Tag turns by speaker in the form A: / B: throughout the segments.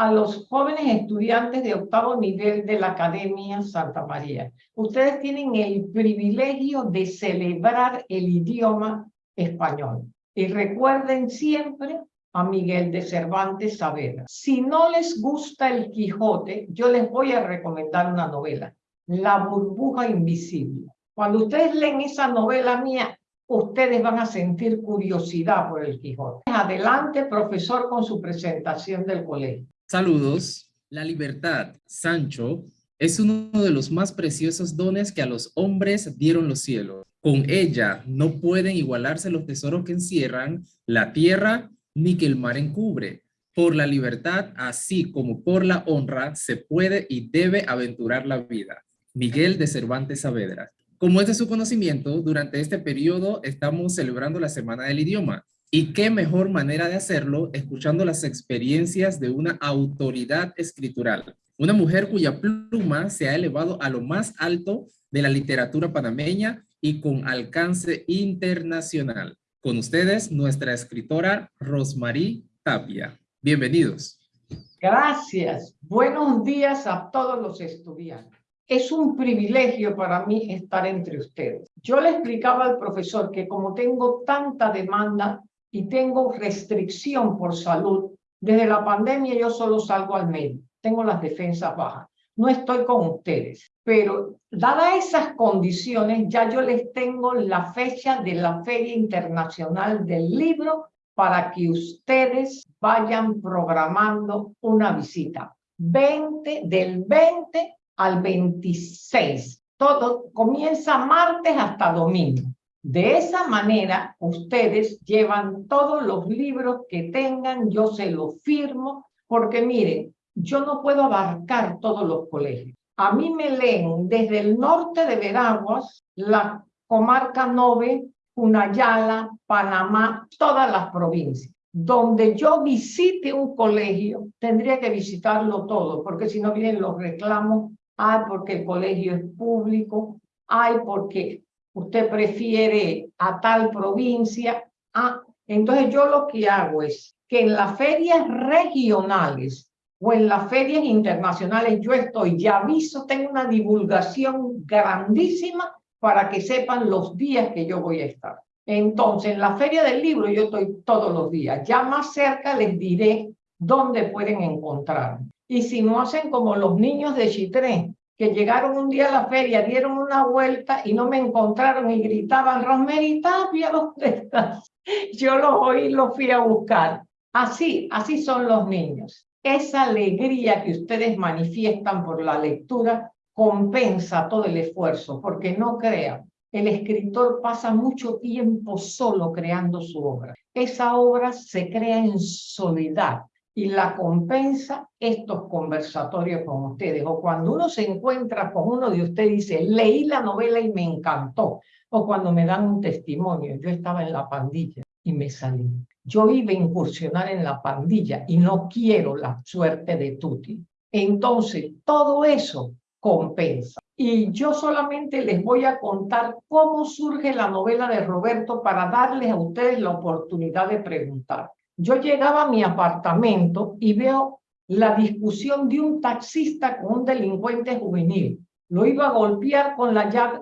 A: a los jóvenes estudiantes de octavo nivel de la Academia Santa María. Ustedes tienen el privilegio de celebrar el idioma español. Y recuerden siempre a Miguel de Cervantes Saavedra. Si no les gusta el Quijote, yo les voy a recomendar una novela, La burbuja invisible. Cuando ustedes leen esa novela mía, ustedes van a sentir curiosidad por el Quijote. Adelante, profesor, con su presentación del colegio.
B: Saludos. La libertad, Sancho, es uno de los más preciosos dones que a los hombres dieron los cielos. Con ella no pueden igualarse los tesoros que encierran la tierra ni que el mar encubre. Por la libertad, así como por la honra, se puede y debe aventurar la vida. Miguel de Cervantes Saavedra. Como este es de su conocimiento, durante este periodo estamos celebrando la Semana del Idioma, y qué mejor manera de hacerlo escuchando las experiencias de una autoridad escritural, una mujer cuya pluma se ha elevado a lo más alto de la literatura panameña y con alcance internacional. Con ustedes, nuestra escritora Rosmarí Tapia. Bienvenidos.
A: Gracias. Buenos días a todos los estudiantes. Es un privilegio para mí estar entre ustedes. Yo le explicaba al profesor que como tengo tanta demanda, y tengo restricción por salud, desde la pandemia yo solo salgo al medio, tengo las defensas bajas, no estoy con ustedes. Pero dadas esas condiciones, ya yo les tengo la fecha de la Feria Internacional del Libro para que ustedes vayan programando una visita. 20, del 20 al 26. Todo comienza martes hasta domingo. De esa manera, ustedes llevan todos los libros que tengan, yo se los firmo, porque miren, yo no puedo abarcar todos los colegios. A mí me leen desde el norte de Veraguas, la comarca Nove, Cunayala, Panamá, todas las provincias. Donde yo visite un colegio, tendría que visitarlo todo, porque si no vienen los reclamos, ay, porque el colegio es público, ay, porque usted prefiere a tal provincia. Ah, entonces yo lo que hago es que en las ferias regionales o en las ferias internacionales yo estoy, ya aviso, tengo una divulgación grandísima para que sepan los días que yo voy a estar. Entonces, en la feria del libro yo estoy todos los días. Ya más cerca les diré dónde pueden encontrarme. Y si no hacen como los niños de Chitré, que llegaron un día a la feria, dieron una vuelta y no me encontraron y gritaban, Rosemary Tapia, ¿dónde estás? Yo los oí y los fui a buscar. Así, así son los niños. Esa alegría que ustedes manifiestan por la lectura compensa todo el esfuerzo, porque no crean, el escritor pasa mucho tiempo solo creando su obra. Esa obra se crea en soledad, y la compensa estos conversatorios con ustedes. O cuando uno se encuentra con uno de ustedes y dice, leí la novela y me encantó. O cuando me dan un testimonio, yo estaba en la pandilla y me salí. Yo iba a incursionar en la pandilla y no quiero la suerte de Tuti. Entonces, todo eso compensa. Y yo solamente les voy a contar cómo surge la novela de Roberto para darles a ustedes la oportunidad de preguntar yo llegaba a mi apartamento y veo la discusión de un taxista con un delincuente juvenil. Lo iba a golpear con,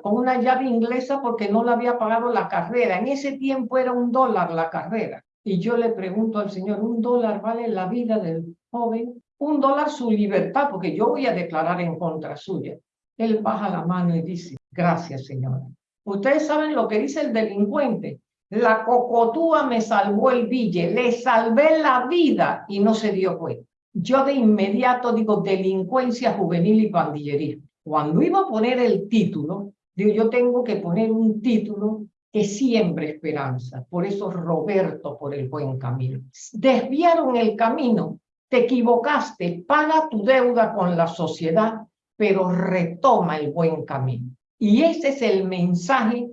A: una llave inglesa porque no le había pagado la carrera. En ese tiempo era un dólar la carrera. Y yo le pregunto al señor, ¿un dólar vale la vida del joven? Un dólar su libertad, porque yo voy a declarar en contra suya. Él baja la mano y dice, gracias señora. Ustedes saben lo que dice el delincuente. La cocotúa me salvó el bille, le salvé la vida y no se dio cuenta. Yo de inmediato digo delincuencia juvenil y pandillería. Cuando iba a poner el título, digo yo tengo que poner un título que siempre esperanza. Por eso Roberto por el buen camino. Desviaron el camino, te equivocaste, paga tu deuda con la sociedad, pero retoma el buen camino. Y ese es el mensaje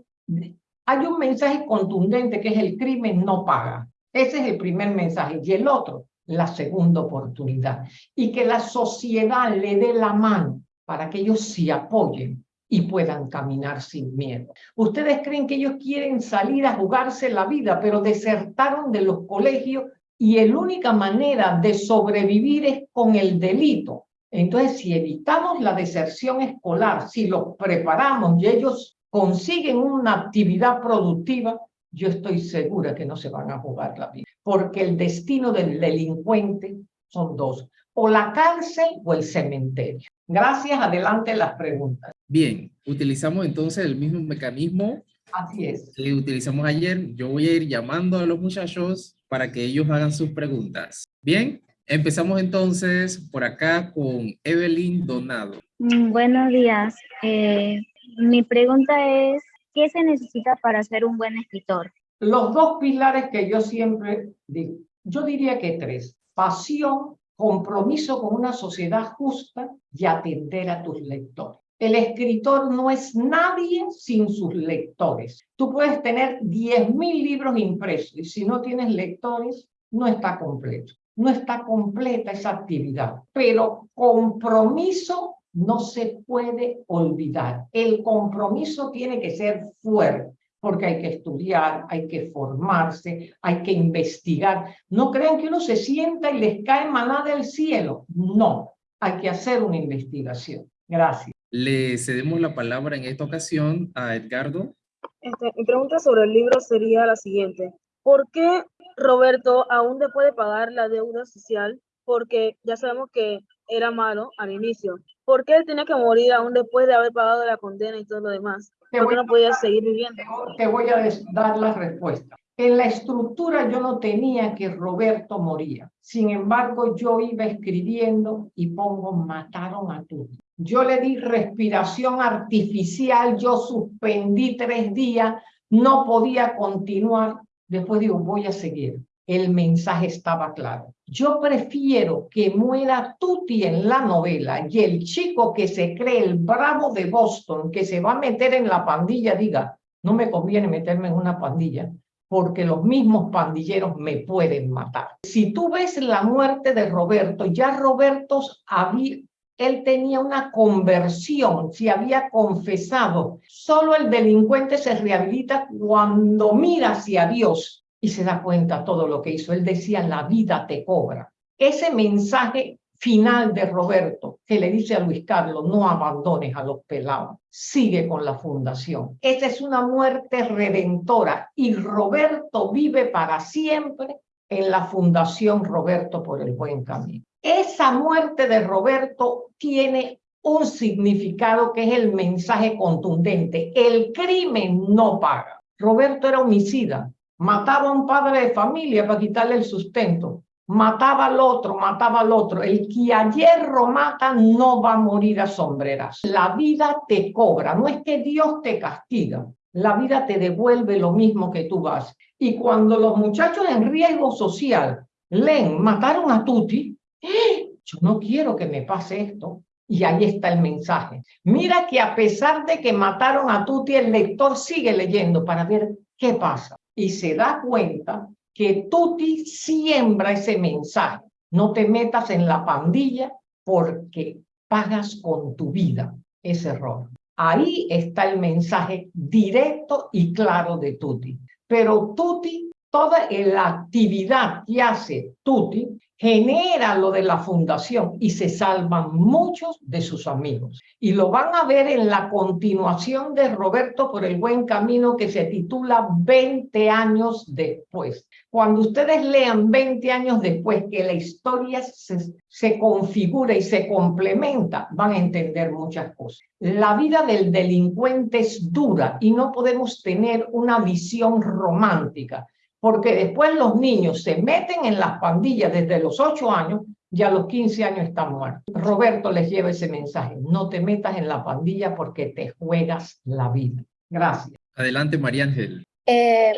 A: hay un mensaje contundente que es el crimen no paga. Ese es el primer mensaje. Y el otro, la segunda oportunidad. Y que la sociedad le dé la mano para que ellos se apoyen y puedan caminar sin miedo. Ustedes creen que ellos quieren salir a jugarse la vida, pero desertaron de los colegios y la única manera de sobrevivir es con el delito. Entonces, si evitamos la deserción escolar, si los preparamos y ellos consiguen una actividad productiva, yo estoy segura que no se van a jugar la vida, porque el destino del delincuente son dos, o la cárcel o el cementerio. Gracias, adelante las preguntas. Bien, utilizamos entonces el mismo mecanismo Así es.
B: que utilizamos ayer. Yo voy a ir llamando a los muchachos para que ellos hagan sus preguntas. Bien, empezamos entonces por acá con Evelyn Donado. Mm, buenos días. Eh, mi pregunta es, ¿qué se necesita para ser un buen escritor? Los
A: dos pilares que yo siempre digo, yo diría que tres, pasión, compromiso con una sociedad justa y atender a tus lectores. El escritor no es nadie sin sus lectores. Tú puedes tener 10.000 libros impresos y si no tienes lectores, no está completo. No está completa esa actividad, pero compromiso no se puede olvidar. El compromiso tiene que ser fuerte, porque hay que estudiar, hay que formarse, hay que investigar. No crean que uno se sienta y les cae maná del cielo. No, hay que hacer una investigación.
B: Gracias. Le cedemos la palabra en esta ocasión a Edgardo. Este, mi pregunta sobre el libro sería la siguiente. ¿Por qué Roberto aún le puede pagar la deuda social? Porque ya sabemos que era malo al inicio, ¿por qué él tenía que morir aún después de haber pagado la condena y todo lo demás? ¿Por qué no podía seguir viviendo?
A: Te voy a dar la respuesta. En la estructura yo no tenía que Roberto moría. Sin embargo, yo iba escribiendo y pongo mataron a tú. Yo le di respiración artificial, yo suspendí tres días, no podía continuar. Después digo, voy a seguir el mensaje estaba claro. Yo prefiero que muera Tuti en la novela y el chico que se cree el bravo de Boston, que se va a meter en la pandilla, diga, no me conviene meterme en una pandilla, porque los mismos pandilleros me pueden matar. Si tú ves la muerte de Roberto, ya Roberto había, él tenía una conversión, se había confesado. Solo el delincuente se rehabilita cuando mira hacia Dios y se da cuenta todo lo que hizo. Él decía, la vida te cobra. Ese mensaje final de Roberto, que le dice a Luis Carlos, no abandones a los pelados, sigue con la fundación. Esa es una muerte redentora y Roberto vive para siempre en la Fundación Roberto por el Buen Camino. Esa muerte de Roberto tiene un significado que es el mensaje contundente. El crimen no paga. Roberto era homicida, Mataba a un padre de familia para quitarle el sustento. Mataba al otro, mataba al otro. El que ayer hierro mata no va a morir a sombreras. La vida te cobra, no es que Dios te castiga. La vida te devuelve lo mismo que tú vas. Y cuando los muchachos en riesgo social leen, mataron a Tuti, ¡eh! yo no quiero que me pase esto. Y ahí está el mensaje. Mira que a pesar de que mataron a Tuti, el lector sigue leyendo para ver qué pasa y se da cuenta que Tuti siembra ese mensaje. No te metas en la pandilla porque pagas con tu vida ese error. Ahí está el mensaje directo y claro de Tuti. Pero Tuti, toda la actividad que hace Tuti genera lo de la fundación y se salvan muchos de sus amigos. Y lo van a ver en la continuación de Roberto por el buen camino que se titula 20 años después. Cuando ustedes lean 20 años después que la historia se, se configura y se complementa, van a entender muchas cosas. La vida del delincuente es dura y no podemos tener una visión romántica porque después los niños se meten en las pandillas desde los 8 años y a los 15 años están muertos. Roberto les lleva ese mensaje, no te metas en la pandilla porque te juegas la vida. Gracias.
B: Adelante, María Ángel. Eh,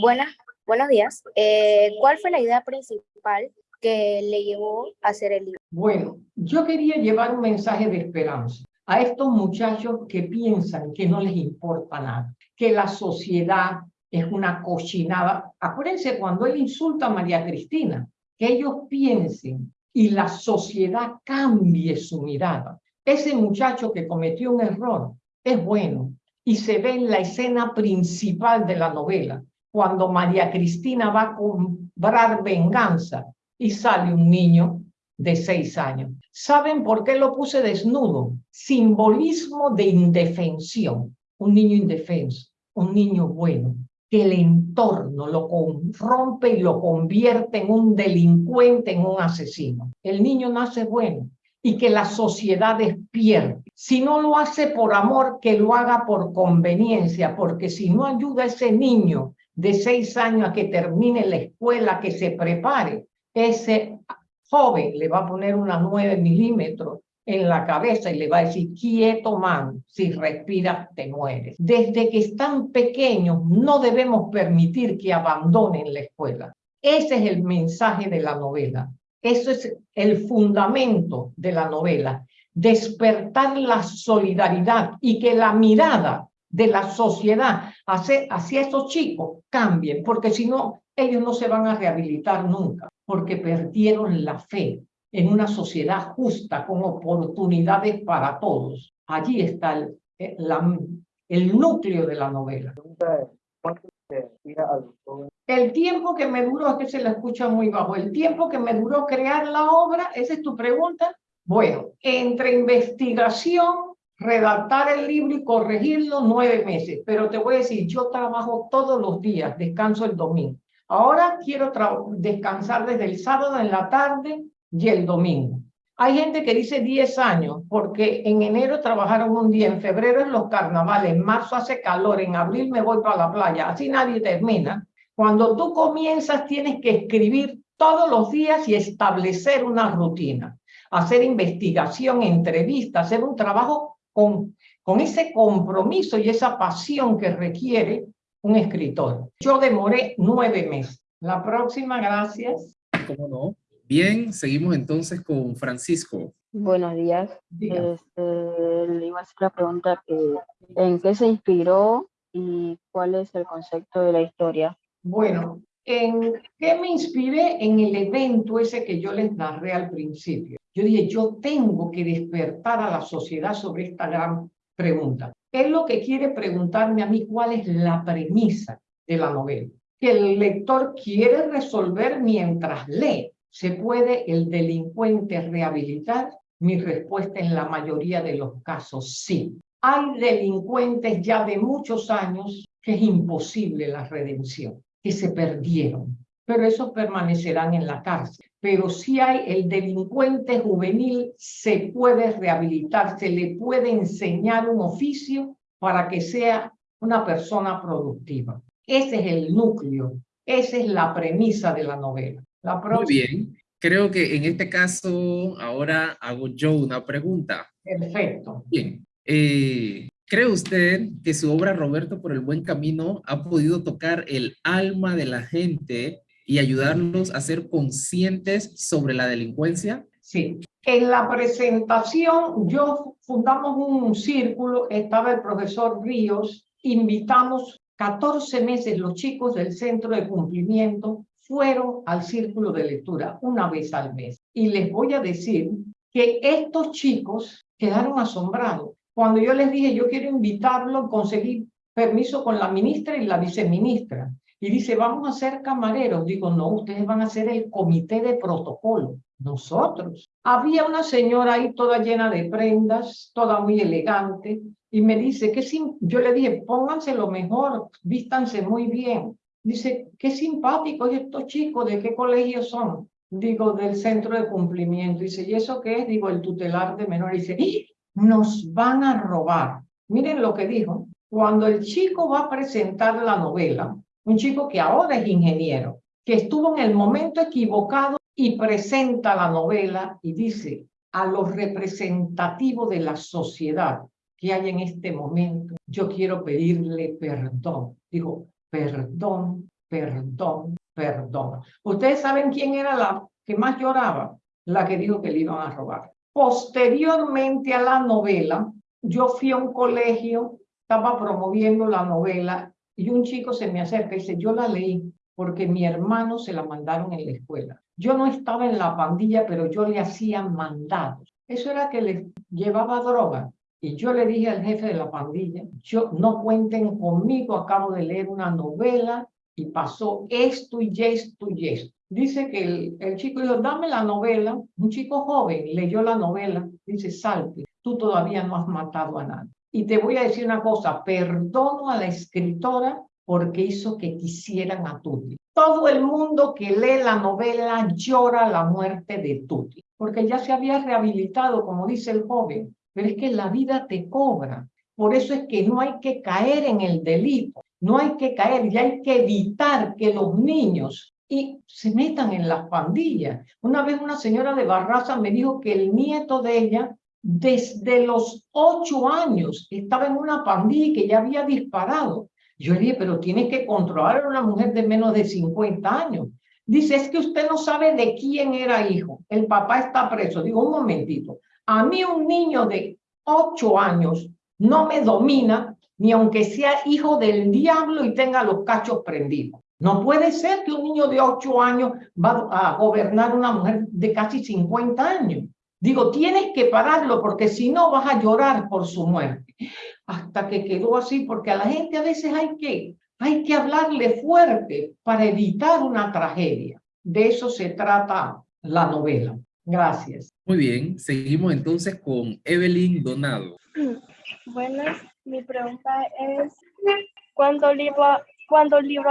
B: buenas, buenos días. Eh, ¿Cuál fue la idea principal que le llevó a hacer el libro?
A: Bueno, yo quería llevar un mensaje de esperanza a estos muchachos que piensan que no les importa nada, que la sociedad, es una cochinada. Acuérdense cuando él insulta a María Cristina, que ellos piensen y la sociedad cambie su mirada. Ese muchacho que cometió un error es bueno y se ve en la escena principal de la novela, cuando María Cristina va a cobrar venganza y sale un niño de seis años. ¿Saben por qué lo puse desnudo? Simbolismo de indefensión. Un niño indefenso, un niño bueno, que el entorno lo rompe y lo convierte en un delincuente, en un asesino. El niño nace bueno y que la sociedad despierte. Si no lo hace por amor, que lo haga por conveniencia, porque si no ayuda a ese niño de seis años a que termine la escuela, que se prepare, ese joven le va a poner unas nueve milímetros en la cabeza y le va a decir, quieto man, si respiras te mueres. Desde que están pequeños no debemos permitir que abandonen la escuela. Ese es el mensaje de la novela. Eso es el fundamento de la novela. Despertar la solidaridad y que la mirada de la sociedad hacia, hacia esos chicos cambien, porque si no, ellos no se van a rehabilitar nunca, porque perdieron la fe, en una sociedad justa con oportunidades para todos. Allí está el, eh, la, el núcleo de la novela. El tiempo que me duró, es que se la escucha muy bajo, el tiempo que me duró crear la obra, esa es tu pregunta. Bueno, entre investigación, redactar el libro y corregirlo, nueve meses. Pero te voy a decir, yo trabajo todos los días, descanso el domingo. Ahora quiero descansar desde el sábado en la tarde y el domingo. Hay gente que dice 10 años porque en enero trabajaron un día, en febrero en los carnavales, en marzo hace calor, en abril me voy para la playa, así nadie termina. Cuando tú comienzas tienes que escribir todos los días y establecer una rutina, hacer investigación, entrevistas hacer un trabajo con, con ese compromiso y esa pasión que requiere un escritor. Yo demoré nueve meses. La próxima, gracias.
B: ¿Cómo no? Bien, seguimos entonces con Francisco.
A: Buenos días. Este,
B: le iba a hacer la pregunta, ¿en qué se inspiró y cuál es el concepto de la historia?
A: Bueno, ¿en qué me inspiré? En el evento ese que yo les narré al principio. Yo dije, yo tengo que despertar a la sociedad sobre esta gran pregunta. es lo que quiere preguntarme a mí? ¿Cuál es la premisa de la novela? Que el lector quiere resolver mientras lee ¿Se puede el delincuente rehabilitar? Mi respuesta en la mayoría de los casos, sí. Hay delincuentes ya de muchos años que es imposible la redención, que se perdieron, pero esos permanecerán en la cárcel. Pero si hay el delincuente juvenil, se puede rehabilitar, se le puede enseñar un oficio para que sea una persona productiva. Ese es el núcleo, esa es la premisa de la novela. Muy
B: bien. Creo que en este caso ahora hago yo una pregunta.
A: Perfecto.
B: Bien. Eh, ¿Cree usted que su obra Roberto por el Buen Camino ha podido tocar el alma de la gente y ayudarnos a ser conscientes sobre la delincuencia? Sí.
A: En la presentación yo fundamos un círculo, estaba el profesor Ríos, invitamos 14 meses los chicos del Centro de Cumplimiento fueron al círculo de lectura una vez al mes. Y les voy a decir que estos chicos quedaron asombrados. Cuando yo les dije, yo quiero invitarlo, conseguir permiso con la ministra y la viceministra. Y dice, vamos a ser camareros. Digo, no, ustedes van a ser el comité de protocolo. Nosotros. Había una señora ahí toda llena de prendas, toda muy elegante, y me dice, que yo le dije, pónganse lo mejor, vístanse muy bien. Dice, qué simpáticos estos chicos, ¿de qué colegio son? Digo, del centro de cumplimiento. Dice, ¿y eso qué es? Digo, el tutelar de menores. Dice, nos van a robar. Miren lo que dijo. Cuando el chico va a presentar la novela, un chico que ahora es ingeniero, que estuvo en el momento equivocado y presenta la novela y dice a los representativos de la sociedad que hay en este momento, yo quiero pedirle perdón. dijo perdón, perdón, perdón. Ustedes saben quién era la que más lloraba, la que dijo que le iban a robar. Posteriormente a la novela, yo fui a un colegio, estaba promoviendo la novela y un chico se me acerca y dice, yo la leí porque mi hermano se la mandaron en la escuela. Yo no estaba en la pandilla, pero yo le hacía mandados. Eso era que le llevaba droga y yo le dije al jefe de la pandilla, yo, no cuenten conmigo, acabo de leer una novela y pasó esto y esto y esto. Dice que el, el chico dijo, dame la novela, un chico joven leyó la novela, dice, salte, tú todavía no has matado a nadie. Y te voy a decir una cosa, perdono a la escritora porque hizo que quisieran a Tuti. Todo el mundo que lee la novela llora la muerte de Tuti, porque ya se había rehabilitado, como dice el joven, pero es que la vida te cobra. Por eso es que no hay que caer en el delito, no hay que caer y hay que evitar que los niños y se metan en las pandillas. Una vez una señora de Barraza me dijo que el nieto de ella desde los ocho años estaba en una pandilla y que ya había disparado. Yo le dije, pero tienes que controlar a una mujer de menos de 50 años. Dice, es que usted no sabe de quién era hijo. El papá está preso. Digo, un momentito. A mí un niño de ocho años no me domina, ni aunque sea hijo del diablo y tenga los cachos prendidos. No puede ser que un niño de ocho años va a gobernar una mujer de casi 50 años. Digo, tienes que pararlo porque si no vas a llorar por su muerte. Hasta que quedó así, porque a la gente a veces hay que, hay que hablarle fuerte para evitar una tragedia. De eso se trata
B: la novela.
A: Gracias.
B: Muy bien, seguimos entonces con Evelyn Donado.
A: Bueno, mi pregunta es, ¿cuándo libra, ¿cuándo libro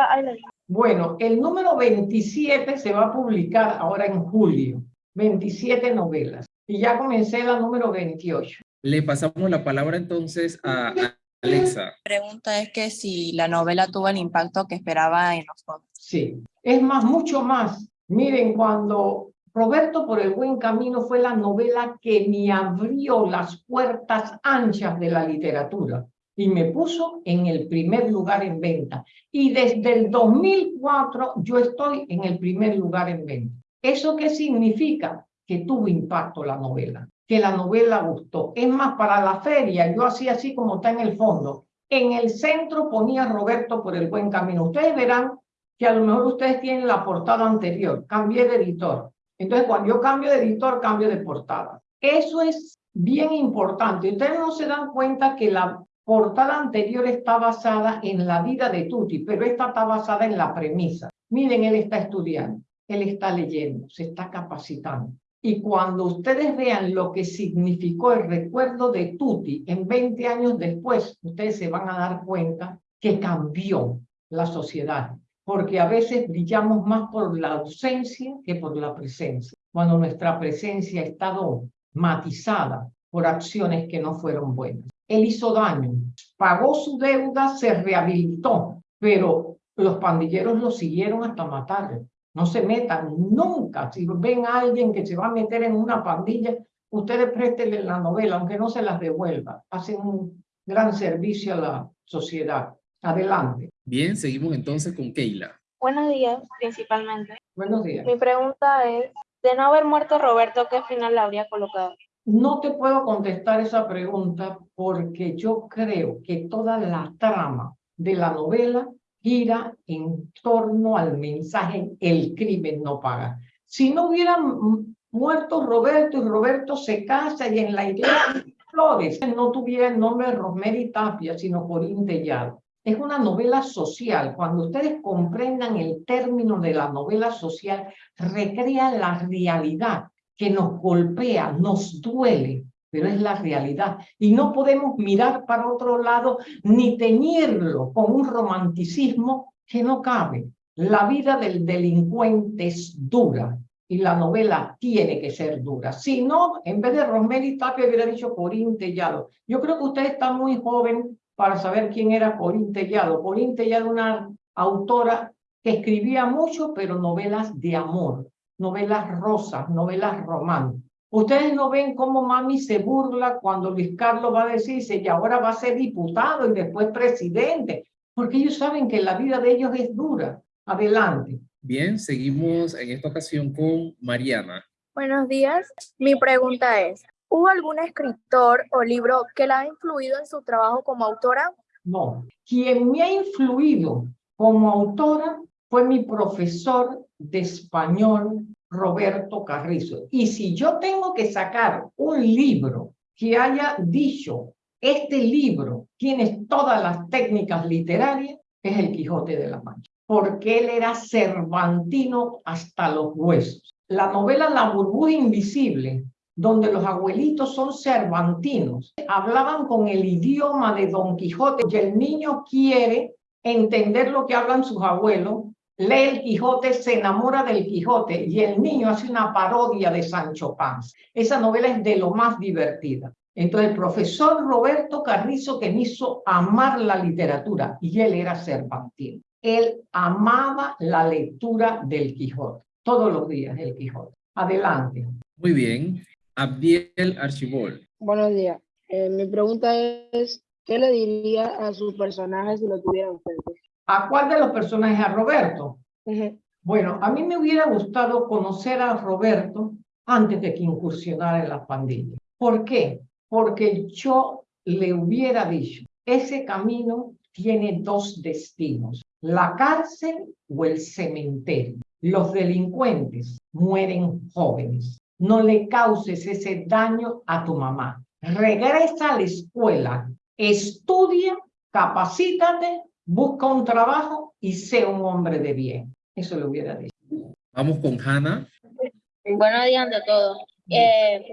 A: Bueno, el número 27 se va a publicar ahora en julio, 27 novelas, y ya comencé la número 28.
B: Le pasamos la palabra entonces a Alexa. Mi
A: pregunta es que si la novela tuvo el impacto que esperaba en los fondos. Sí, es más, mucho más. Miren, cuando Roberto por el buen camino fue la novela que me abrió las puertas anchas de la literatura y me puso en el primer lugar en venta. Y desde el 2004 yo estoy en el primer lugar en venta. ¿Eso qué significa? Que tuvo impacto la novela, que la novela gustó. Es más, para la feria yo hacía así como está en el fondo. En el centro ponía Roberto por el buen camino. Ustedes verán que a lo mejor ustedes tienen la portada anterior. Cambié de editor entonces, cuando yo cambio de editor, cambio de portada. Eso es bien importante. Ustedes no se dan cuenta que la portada anterior está basada en la vida de Tuti, pero esta está basada en la premisa. Miren, él está estudiando, él está leyendo, se está capacitando. Y cuando ustedes vean lo que significó el recuerdo de Tuti en 20 años después, ustedes se van a dar cuenta que cambió la sociedad, porque a veces brillamos más por la ausencia que por la presencia, cuando nuestra presencia ha estado matizada por acciones que no fueron buenas. Él hizo daño, pagó su deuda, se rehabilitó, pero los pandilleros lo siguieron hasta matarlo. No se metan nunca. Si ven a alguien que se va a meter en una pandilla, ustedes préstenle la novela, aunque no se las devuelva. Hacen un gran servicio a la sociedad. Adelante. Bien, seguimos entonces con Keila.
B: Buenos días, principalmente. Buenos días. Mi pregunta es, de no haber muerto Roberto, ¿qué final la habría colocado?
A: No te puedo contestar esa pregunta porque yo creo que toda la trama de la novela gira en torno al mensaje el crimen no paga. Si no hubiera muerto Roberto y Roberto se casa y en la iglesia Flores no tuviera el nombre de Rosemary Tapia, sino Corín Tellado. Es una novela social. Cuando ustedes comprendan el término de la novela social, recrea la realidad que nos golpea, nos duele, pero es la realidad. Y no podemos mirar para otro lado ni teñirlo con un romanticismo que no cabe. La vida del delincuente es dura y la novela tiene que ser dura. Si no, en vez de Rosemary Tapia hubiera dicho Corín Tellado. Yo creo que usted está muy joven para saber quién era Corín Tellado. Corín Tellado, una autora que escribía mucho, pero novelas de amor, novelas rosas, novelas románticas. Ustedes no ven cómo mami se burla cuando Luis Carlos va a decirse y ahora va a ser diputado y después presidente, porque ellos saben que la vida de ellos es dura. Adelante.
B: Bien, seguimos en esta ocasión con Mariana.
A: Buenos días. Mi pregunta es, ¿Hubo algún escritor o libro que la ha influido en su trabajo como autora? No. Quien me ha influido como autora fue mi profesor de español, Roberto Carrizo. Y si yo tengo que sacar un libro que haya dicho, este libro tiene todas las técnicas literarias, es El Quijote de la Mancha, porque él era cervantino hasta los huesos. La novela La burbuja invisible donde los abuelitos son cervantinos, hablaban con el idioma de Don Quijote y el niño quiere entender lo que hablan sus abuelos, lee el Quijote, se enamora del Quijote y el niño hace una parodia de Sancho Panza. Esa novela es de lo más divertida. Entonces el profesor Roberto Carrizo que me hizo amar la literatura y él era cervantino. Él amaba la lectura del Quijote, todos los días el Quijote. Adelante.
B: Muy bien. Abdiel Archibol.
A: Buenos días. Eh, mi pregunta es, ¿qué le diría a sus personajes si lo tuviera usted? ¿A cuál de los personajes? ¿A Roberto? Bueno, a mí me hubiera gustado conocer a Roberto antes de que incursionara en la pandillas. ¿Por qué? Porque yo le hubiera dicho, ese camino tiene dos destinos, la cárcel o el cementerio. Los delincuentes mueren jóvenes, no le causes ese daño a tu mamá. Regresa a la escuela, estudia, capacítate, busca un trabajo y sé un hombre de bien. Eso le hubiera dicho. Vamos con Hanna.
B: Buenos días a todos. Eh,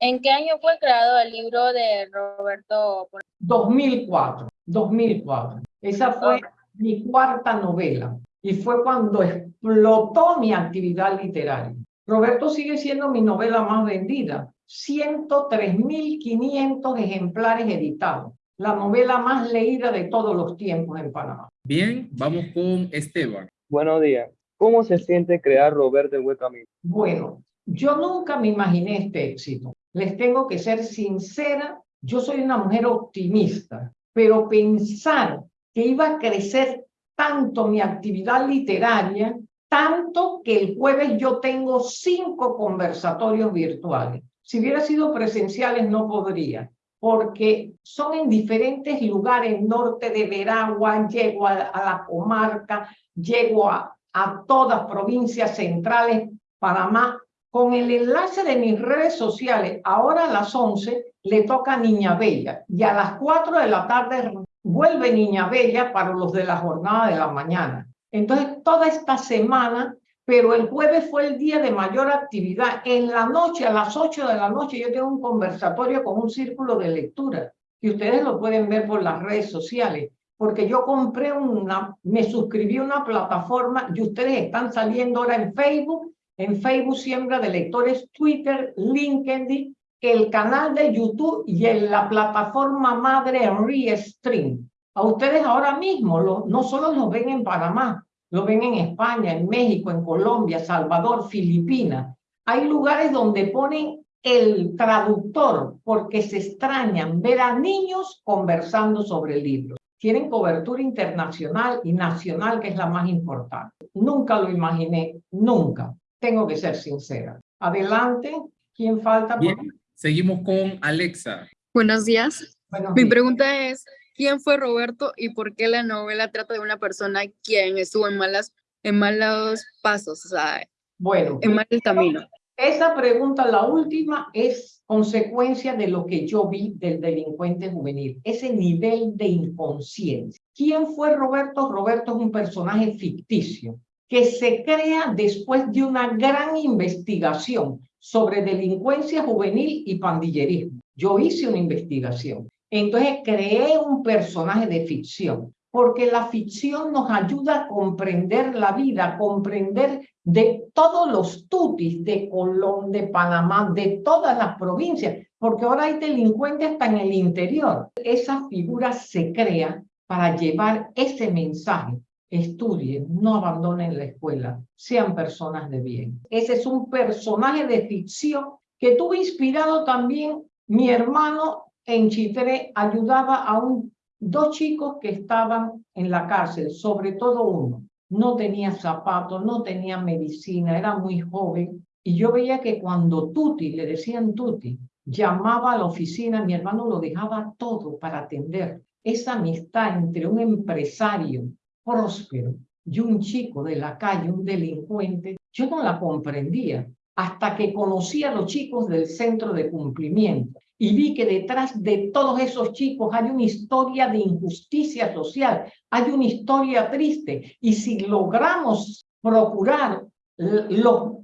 B: ¿En qué año fue creado el libro de Roberto?
A: 2004, 2004. Esa fue mi cuarta novela y fue cuando explotó mi actividad literaria. Roberto sigue siendo mi novela más vendida. 103.500 ejemplares editados. La novela más leída de todos los tiempos en Panamá.
B: Bien, vamos con Esteban. Buenos días. ¿Cómo se siente crear Roberto de
A: Bueno, yo nunca me imaginé este éxito. Les tengo que ser sincera, yo soy una mujer optimista, pero pensar que iba a crecer tanto mi actividad literaria tanto que el jueves yo tengo cinco conversatorios virtuales. Si hubiera sido presenciales no podría, porque son en diferentes lugares, norte de Veragua, llego a, la comarca, llego a, a todas provincias centrales, Panamá, con el enlace de mis redes sociales, ahora a las 11 le toca Niña Bella y a las 4 de la tarde vuelve Niña Bella para los de la jornada de la mañana. Entonces, toda esta semana, pero el jueves fue el día de mayor actividad. En la noche, a las 8 de la noche, yo tengo un conversatorio con un círculo de lectura, y ustedes lo pueden ver por las redes sociales, porque yo compré una, me suscribí a una plataforma, y ustedes están saliendo ahora en Facebook, en Facebook Siembra de Lectores, Twitter, LinkedIn, el canal de YouTube y en la plataforma madre Restream. A ustedes ahora mismo no solo los ven en Panamá, lo ven en España, en México, en Colombia, Salvador, Filipinas. Hay lugares donde ponen el traductor porque se extrañan ver a niños conversando sobre libro. Tienen cobertura internacional y nacional, que es la más importante. Nunca lo imaginé, nunca. Tengo que ser sincera. Adelante, ¿quién falta? Bien, seguimos con Alexa. Buenos días. Mi pregunta es, ¿Quién fue Roberto y por qué la novela trata de una persona quien estuvo en, malas, en malos pasos, o sea, en mal camino? Esa pregunta, la última, es consecuencia de lo que yo vi del delincuente juvenil, ese nivel de inconsciencia. ¿Quién fue Roberto? Roberto es un personaje ficticio que se crea después de una gran investigación sobre delincuencia juvenil y pandillerismo. Yo hice una investigación entonces creé un personaje de ficción, porque la ficción nos ayuda a comprender la vida, comprender de todos los tutis, de Colón, de Panamá, de todas las provincias, porque ahora hay delincuentes hasta en el interior. Esa figura se crea para llevar ese mensaje. Estudien, no abandonen la escuela, sean personas de bien. Ese es un personaje de ficción que tuve inspirado también mi hermano en Chitré ayudaba a un, dos chicos que estaban en la cárcel, sobre todo uno. No tenía zapatos, no tenía medicina, era muy joven. Y yo veía que cuando Tuti, le decían Tuti, llamaba a la oficina, mi hermano lo dejaba todo para atender. Esa amistad entre un empresario próspero y un chico de la calle, un delincuente, yo no la comprendía hasta que conocí a los chicos del centro de cumplimiento y vi que detrás de todos esos chicos hay una historia de injusticia social, hay una historia triste y si logramos procurar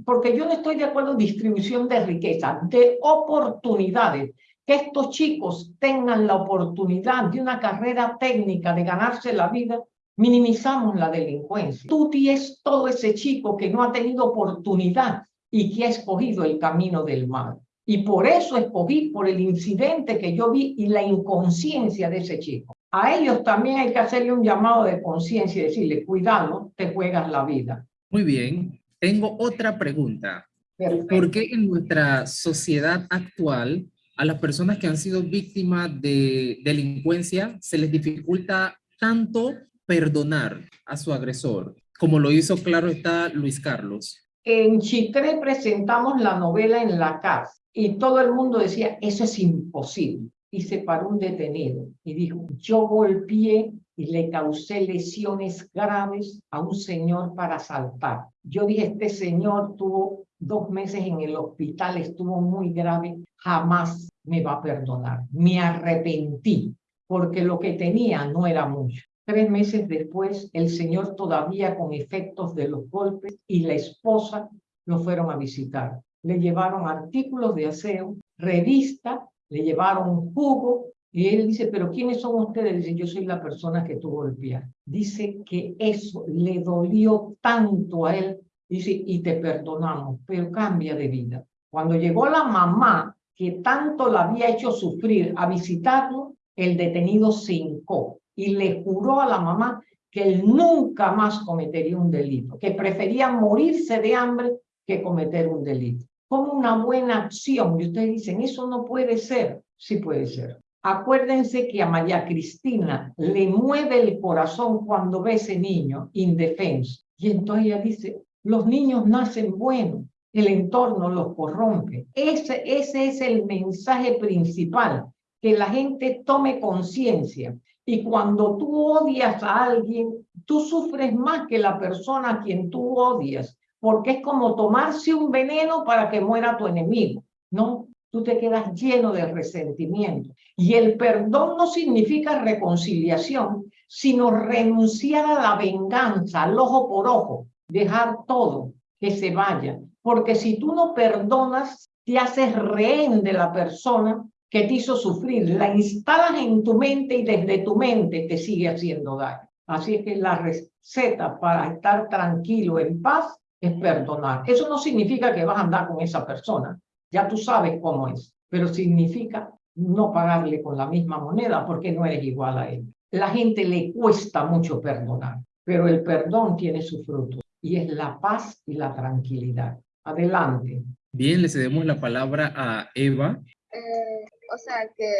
A: porque yo no estoy de acuerdo en distribución de riqueza, de oportunidades, que estos chicos tengan la oportunidad de una carrera técnica, de ganarse la vida, minimizamos la delincuencia. Tú tienes todo ese chico que no ha tenido oportunidad y que ha escogido el camino del mal. Y por eso escogí, por el incidente que yo vi y la inconsciencia de ese chico. A ellos también hay que hacerle un llamado de conciencia y decirle, cuidado, te juegas la vida.
B: Muy bien, tengo otra pregunta. ¿Por qué en nuestra sociedad actual a las personas que han sido víctimas de delincuencia se les dificulta tanto perdonar a su agresor, como lo hizo claro está Luis Carlos?
A: En Chitré presentamos la novela en la casa y todo el mundo decía, eso es imposible. Y se paró un detenido y dijo, yo golpeé y le causé lesiones graves a un señor para asaltar. Yo dije, este señor tuvo dos meses en el hospital, estuvo muy grave, jamás me va a perdonar. Me arrepentí porque lo que tenía no era mucho. Tres meses después, el señor todavía con efectos de los golpes y la esposa lo fueron a visitar. Le llevaron artículos de aseo, revista, le llevaron un jugo y él dice, pero ¿quiénes son ustedes? Dice, yo soy la persona que tú golpeas. Dice que eso le dolió tanto a él. Dice, y te perdonamos, pero cambia de vida. Cuando llegó la mamá, que tanto la había hecho sufrir, a visitarlo, el detenido se hincó y le juró a la mamá que él nunca más cometería un delito, que prefería morirse de hambre que cometer un delito. Como una buena acción, y ustedes dicen, eso no puede ser, sí puede ser. Acuérdense que a María Cristina le mueve el corazón cuando ve ese niño indefenso. Y entonces ella dice, los niños nacen buenos, el entorno los corrompe. Ese, ese es el mensaje principal que la gente tome conciencia. Y cuando tú odias a alguien, tú sufres más que la persona a quien tú odias, porque es como tomarse un veneno para que muera tu enemigo, ¿no? Tú te quedas lleno de resentimiento. Y el perdón no significa reconciliación, sino renunciar a la venganza, al ojo por ojo, dejar todo, que se vaya. Porque si tú no perdonas, te haces rehén de la persona que te hizo sufrir, la instalas en tu mente y desde tu mente te sigue haciendo daño. Así es que la receta para estar tranquilo, en paz, es perdonar. Eso no significa que vas a andar con esa persona, ya tú sabes cómo es, pero significa no pagarle con la misma moneda porque no eres igual a él. La gente le cuesta mucho perdonar, pero el perdón tiene su fruto y es la paz y la tranquilidad. Adelante. Bien, le cedemos la palabra a Eva.
B: Eh, o sea que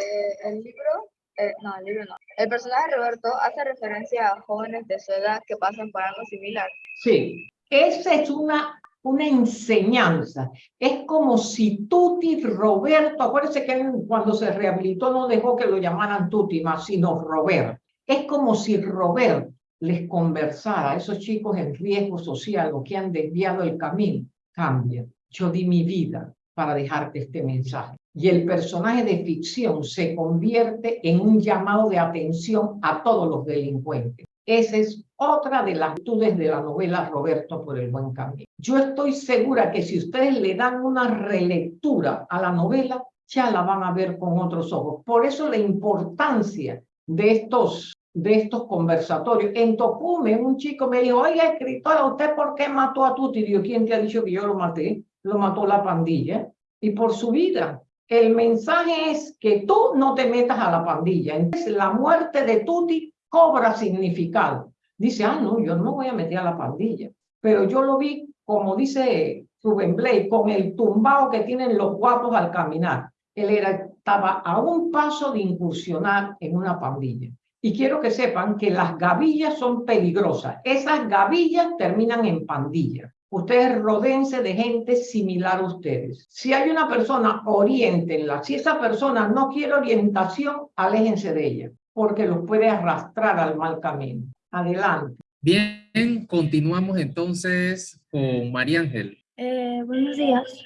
B: el libro, eh, no, el libro no. El personaje de Roberto hace referencia a jóvenes de su edad que
A: pasan por algo similar. Sí, esa es una, una enseñanza. Es como si Tuti Roberto, acuérdense que cuando se rehabilitó no dejó que lo llamaran Tuti más, sino Roberto. Es como si Roberto les conversara a esos chicos en riesgo social o que han desviado el camino. Cambia, yo di mi vida, para dejarte este mensaje. Y el personaje de ficción se convierte en un llamado de atención a todos los delincuentes. Esa es otra de las virtudes de la novela Roberto por el buen camino. Yo estoy segura que si ustedes le dan una relectura a la novela, ya la van a ver con otros ojos. Por eso la importancia de estos, de estos conversatorios. En Tocume, un chico me dijo, oye, escritora, ¿usted por qué mató a Tuti? Y yo, ¿quién te ha dicho que yo lo maté? lo mató la pandilla y por su vida. El mensaje es que tú no te metas a la pandilla. Entonces la muerte de Tuti cobra significado. Dice, ah, no, yo no voy a meter a la pandilla. Pero yo lo vi, como dice Rubén Blake, con el tumbao que tienen los guapos al caminar. Él era, estaba a un paso de incursionar en una pandilla. Y quiero que sepan que las gavillas son peligrosas. Esas gavillas terminan en pandillas ustedes rodense de gente similar a ustedes. Si hay una persona, la. Si esa persona no quiere orientación, aléjense de ella, porque los puede arrastrar al mal camino. Adelante.
B: Bien, continuamos entonces con María Ángel. Eh, buenos días.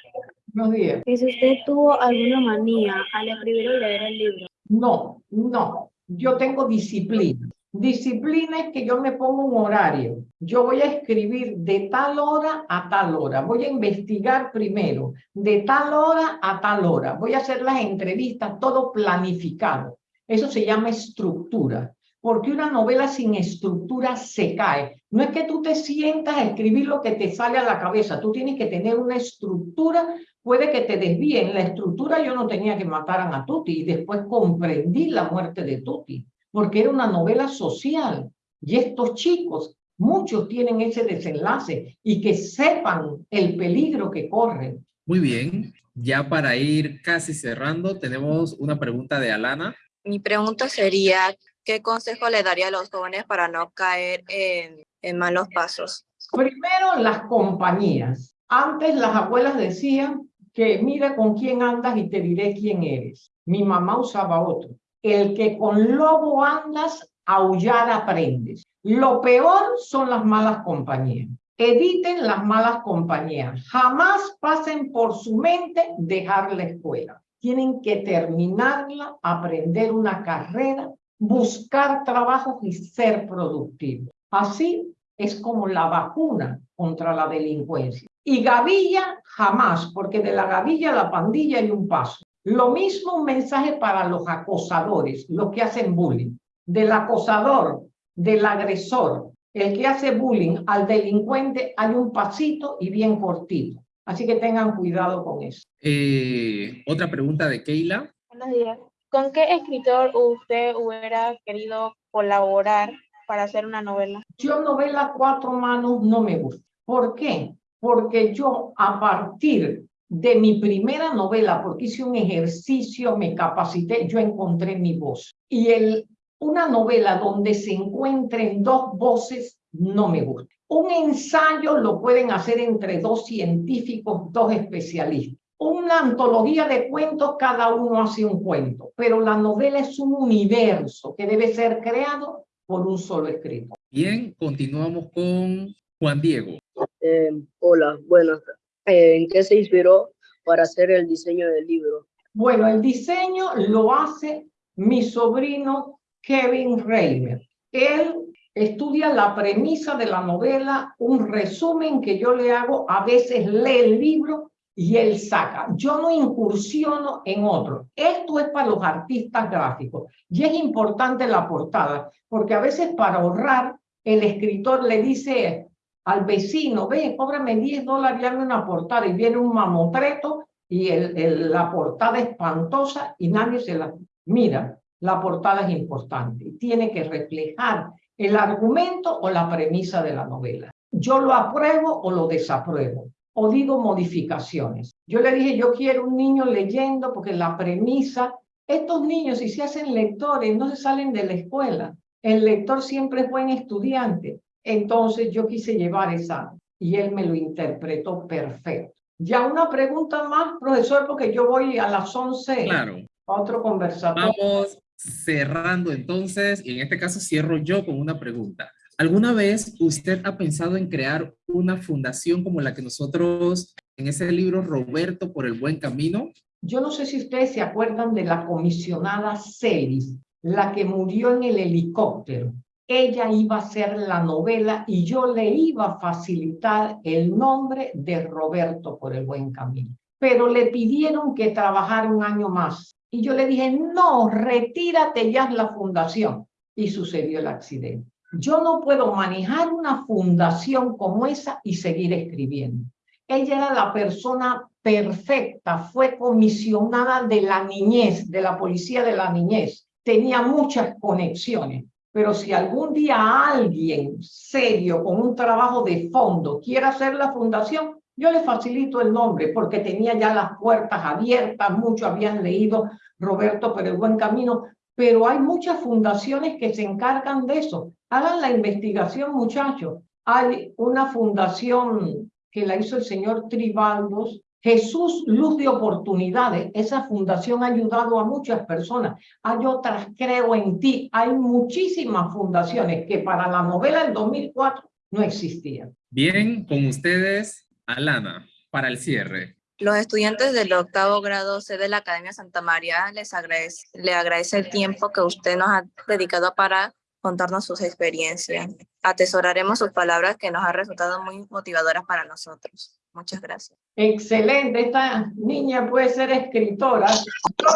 A: Buenos días. ¿Y si usted tuvo alguna manía al escribir o leer el libro? No, no. Yo tengo disciplina. Disciplina es que yo me pongo un horario. Yo voy a escribir de tal hora a tal hora. Voy a investigar primero, de tal hora a tal hora. Voy a hacer las entrevistas, todo planificado. Eso se llama estructura. Porque una novela sin estructura se cae. No es que tú te sientas a escribir lo que te sale a la cabeza. Tú tienes que tener una estructura. Puede que te desvíen. La estructura yo no tenía que matar a Tuti y después comprendí la muerte de Tuti porque era una novela social. Y estos chicos, muchos tienen ese desenlace y que sepan el peligro que corren.
B: Muy bien, ya para ir casi cerrando, tenemos una pregunta de Alana.
A: Mi pregunta sería, ¿qué consejo le daría a los jóvenes para no caer en, en malos pasos? Primero, las compañías. Antes las abuelas decían que mira con quién andas y te diré quién eres. Mi mamá usaba otro el que con lobo andas, aullar aprendes. Lo peor son las malas compañías. Eviten las malas compañías. Jamás pasen por su mente dejar la escuela. Tienen que terminarla, aprender una carrera, buscar trabajo y ser productivos. Así es como la vacuna contra la delincuencia. Y gavilla jamás, porque de la gavilla a la pandilla hay un paso. Lo mismo un mensaje para los acosadores, los que hacen bullying. Del acosador, del agresor, el que hace bullying al delincuente, hay un pasito y bien cortito. Así que tengan cuidado con eso.
B: Eh, otra pregunta de Keila.
A: Buenos días. ¿Con qué escritor usted hubiera querido colaborar para hacer una novela? Yo novela cuatro manos no me gusta. ¿Por qué? Porque yo a partir de mi primera novela, porque hice un ejercicio, me capacité, yo encontré mi voz. Y el, una novela donde se encuentren dos voces no me gusta. Un ensayo lo pueden hacer entre dos científicos, dos especialistas. Una antología de cuentos, cada uno hace un cuento, pero la novela es un universo que debe ser creado por un solo escritor. Bien, continuamos con Juan Diego. Eh, hola, buenas eh, ¿En qué se inspiró para hacer el diseño del libro? Bueno, el diseño lo hace mi sobrino Kevin Reimer. Él estudia la premisa de la novela, un resumen que yo le hago, a veces lee el libro y él saca. Yo no incursiono en otro. Esto es para los artistas gráficos y es importante la portada, porque a veces para ahorrar, el escritor le dice esto, al vecino, ve, cóbrame 10 dólares y hazme una portada, y viene un mamotreto y el, la portada espantosa y nadie se la mira. La portada es importante, tiene que reflejar el argumento o la premisa de la novela. Yo lo apruebo o lo desapruebo, o digo modificaciones. Yo le dije, yo quiero un niño leyendo porque la premisa, estos niños si se hacen lectores no se salen de la escuela. El lector siempre es buen estudiante, entonces yo quise llevar esa y él me lo interpretó perfecto. Ya una pregunta más, profesor, porque yo voy a las 11 claro. a otro conversatorio. Vamos
B: cerrando entonces, y en este caso cierro yo con una pregunta. ¿Alguna vez usted ha pensado en crear una fundación como la que nosotros en ese libro Roberto por el buen camino?
A: Yo no sé si ustedes se acuerdan de la comisionada Celis, la que murió en el helicóptero ella iba a hacer la novela y yo le iba a facilitar el nombre de Roberto por el buen camino. Pero le pidieron que trabajara un año más. Y yo le dije, no, retírate ya de la fundación. Y sucedió el accidente. Yo no puedo manejar una fundación como esa y seguir escribiendo. Ella era la persona perfecta, fue comisionada de la niñez, de la policía de la niñez. Tenía muchas conexiones pero si algún día alguien serio con un trabajo de fondo quiere hacer la fundación, yo le facilito el nombre porque tenía ya las puertas abiertas, muchos habían leído Roberto por el buen camino, pero hay muchas fundaciones que se encargan de eso. Hagan la investigación, muchachos. Hay una fundación que la hizo el señor Tribaldos, Jesús Luz de Oportunidades, esa fundación ha ayudado a muchas personas. Hay otras, creo en ti, hay muchísimas fundaciones que para la novela del 2004 no existían.
B: Bien, con ustedes, Alana, para el cierre.
A: Los estudiantes del octavo grado C de la Academia Santa María les agradece, le agradece el tiempo que usted nos ha dedicado a para contarnos sus experiencias. Atesoraremos sus palabras que nos han resultado muy motivadoras para nosotros. Muchas gracias. Excelente, esta niña puede ser escritora. Yo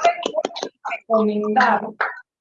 A: les voy recomendar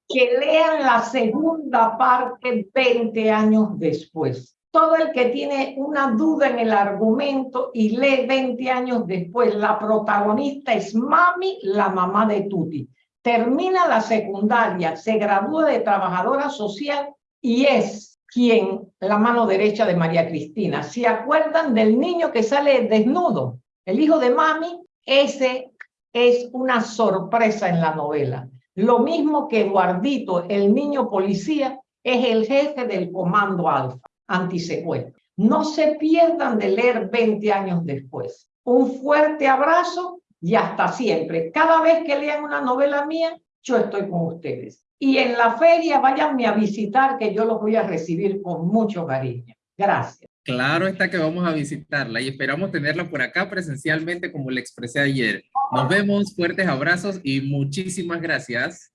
A: que lean la segunda parte 20 años después. Todo el que tiene una duda en el argumento y lee 20 años después, la protagonista es Mami, la mamá de Tuti termina la secundaria, se gradúa de trabajadora social y es quien la mano derecha de María Cristina. Si acuerdan del niño que sale desnudo? El hijo de mami, ese es una sorpresa en la novela. Lo mismo que Guardito, el niño policía, es el jefe del Comando Alfa, antisecuestro. No se pierdan de leer 20 años después. Un fuerte abrazo y hasta siempre. Cada vez que lean una novela mía, yo estoy con ustedes. Y en la feria váyanme a visitar que yo los voy a recibir con mucho cariño. Gracias.
B: Claro está que vamos a visitarla y esperamos tenerla por acá presencialmente como le expresé ayer. Nos vemos, fuertes abrazos y muchísimas gracias.